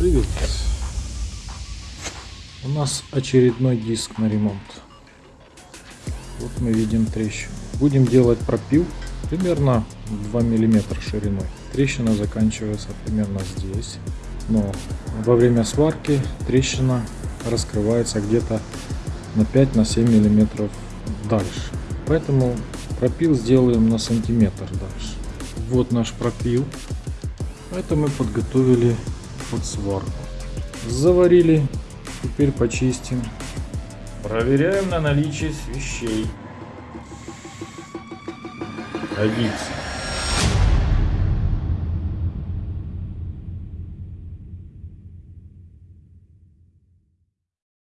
Привет. У нас очередной диск на ремонт. Вот мы видим трещину. Будем делать пропил примерно 2 миллиметра шириной. Трещина заканчивается примерно здесь. Но во время сварки трещина раскрывается где-то на 5-7 на миллиметров дальше. Поэтому пропил сделаем на сантиметр дальше. Вот наш пропил. Это мы подготовили под сварку. Заварили. Теперь почистим. Проверяем на наличие свещей. Годится.